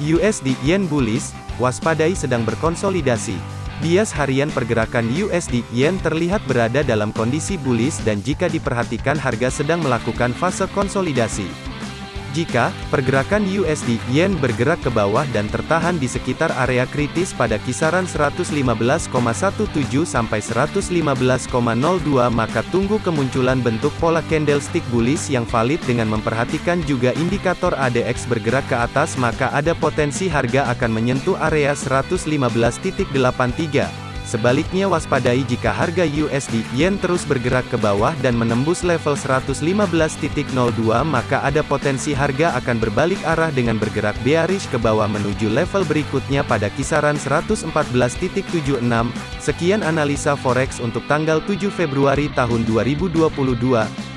USD Yen bullish, waspadai sedang berkonsolidasi. Bias harian pergerakan USD Yen terlihat berada dalam kondisi bullish dan jika diperhatikan harga sedang melakukan fase konsolidasi. Jika pergerakan USD Yen bergerak ke bawah dan tertahan di sekitar area kritis pada kisaran 115,17 sampai 115,02 maka tunggu kemunculan bentuk pola candlestick bullish yang valid dengan memperhatikan juga indikator ADX bergerak ke atas maka ada potensi harga akan menyentuh area 115.83. Sebaliknya waspadai jika harga USD Yen terus bergerak ke bawah dan menembus level 115.02 maka ada potensi harga akan berbalik arah dengan bergerak bearish ke bawah menuju level berikutnya pada kisaran 114.76. Sekian analisa forex untuk tanggal 7 Februari tahun 2022.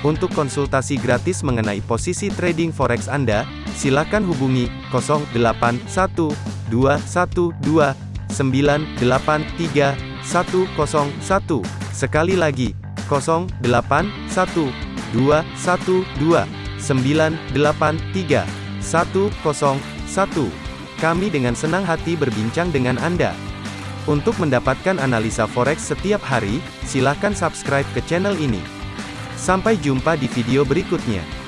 Untuk konsultasi gratis mengenai posisi trading forex Anda, silakan hubungi 081212 983 101. Sekali lagi, 081 212 983 101. Kami dengan senang hati berbincang dengan Anda. Untuk mendapatkan analisa forex setiap hari, silakan subscribe ke channel ini. Sampai jumpa di video berikutnya.